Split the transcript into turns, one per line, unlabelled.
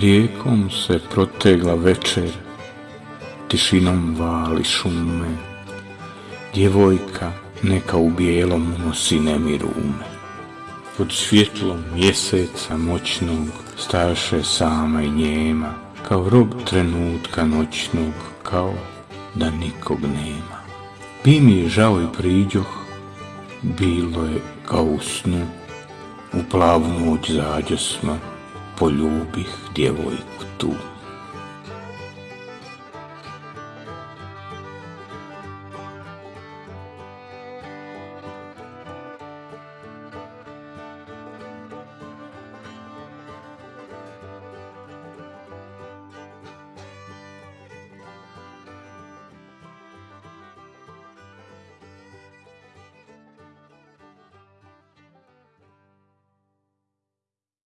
Rijekom se protegla večer, tišinom vali šume, djevojka neka u bijelom nosi nemirume. Pod svjetlom mjeseca moćnog staše sama i njema, kao rob trenutka noćnog, kao da nikog nema. Bi mi žao i priđoh, bilo je kao u snu, u plavu noć zađosma, poljubih djevojku tu.